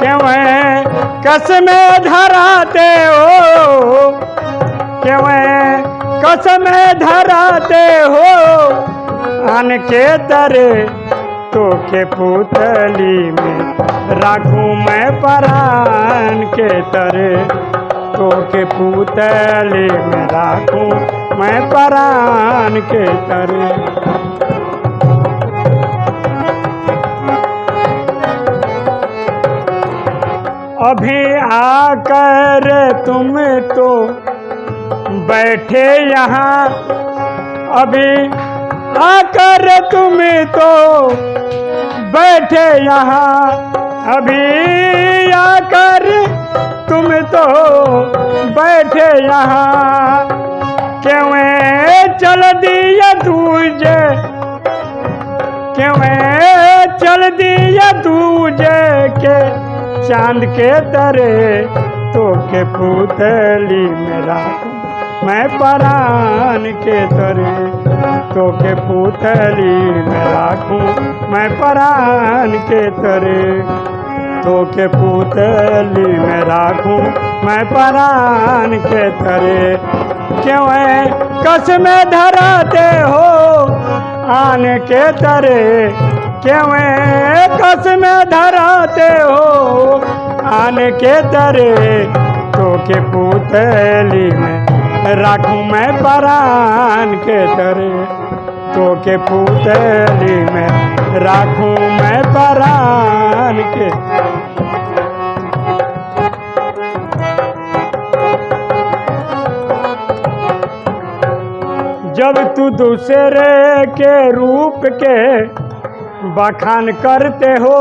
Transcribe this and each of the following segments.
क्यों है? कसमें धराते हो? क्यों है? कसमें धराते हो? अन के तरे तो के पुतली में राखू मैं परान के तरे। तो के पुतली में राखू मैं परान के तरे। अभी आकर तुम तो बैठे यहाँ। अभी आकर तुम तो बैठे यहाँ। अभी आकर तुम तो बैठे यहाँ। क्यों चल दिया दूजे? क्यों चल दिया दूजे के? चाँद के तरे तो के पुतली मेरा। मैं परान के तरे तो के पुतली में राखूं मैं परान के तरे तो के पुतली में राखूं मैं परान के तरे क्यों है? कस में धराते हो? आन के तरे कस में धराते हो। आन के तरे तो के पुतली में राखू मैं परान के तरे तो के पुतली में राखू मैं परान के जब तू दूसरे के रूप के बखान करते हो,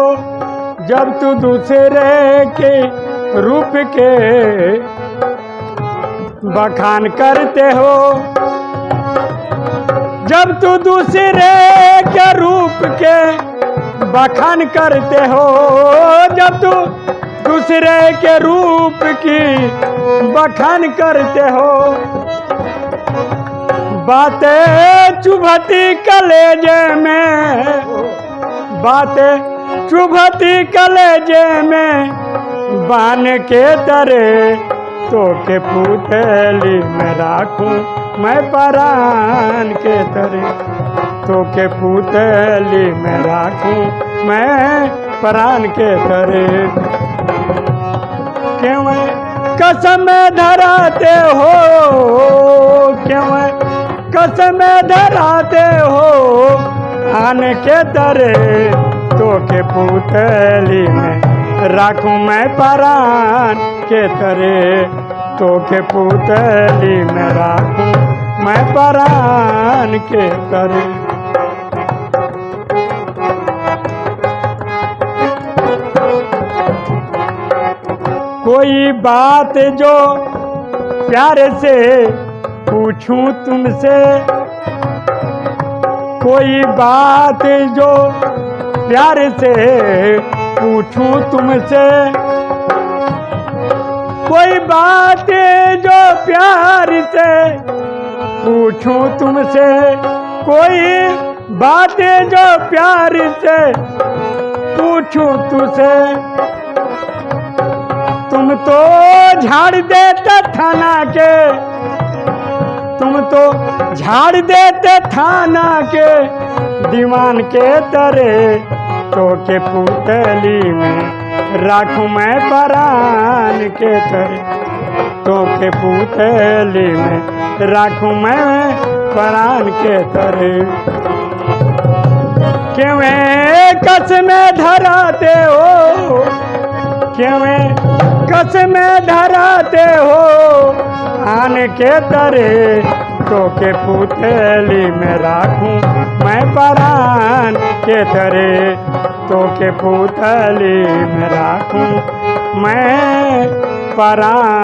जब तू दूसरे के रूप के बखान करते हो। जब तू दूसरे के रूप के बखान करते हो, जब तू दूसरे के रूप की बखान करते हो। बातें चुभती कलेजे में बातें चुभती कलेजे में, बान के तरे तो के पुतली में राखूं मैं परान के तरे। तो के पुतली में राखूं मैं परान के तरे। क्यों कसम धराते हो, क्यों कसम धराते हो आन के तरे तो के पुतली में राखू मैं परान के तरे तो के पुतली में राखू मैं परान के तरे कोई बात जो प्यार से पूछूँ तुमसे कोई बात जो प्यार से पूछूँ तुमसे? कोई बात जो प्यार से पूछूँ तुमसे? कोई बात जो प्यार से पूछूँ तुझसे? तुम तो झाड़ देते थाना के तुम तो झाड़ देते थाना के दीवान के तरे तो के पुतली में राखू मैं परान के तरे तो के पुतली में राखू मैं परान के तरे। क्यों कस में धराते हो? क्यों कस में धराते हो। आन के तरे तो के पुतली में राखू। मैं परान के तरे तो के पुतली में राखू। मैं परान